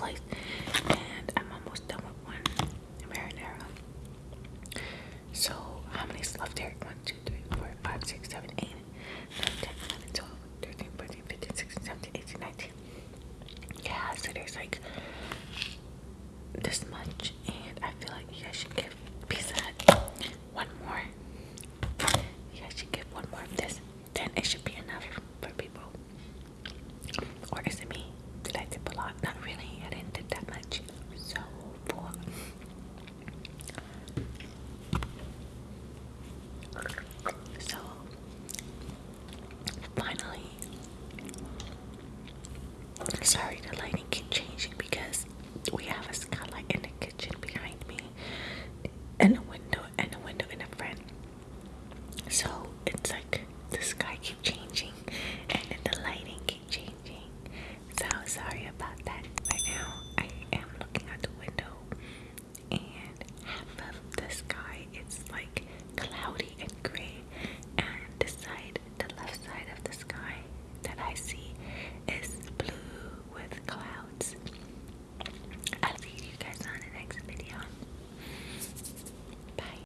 life. Sorry, the lighting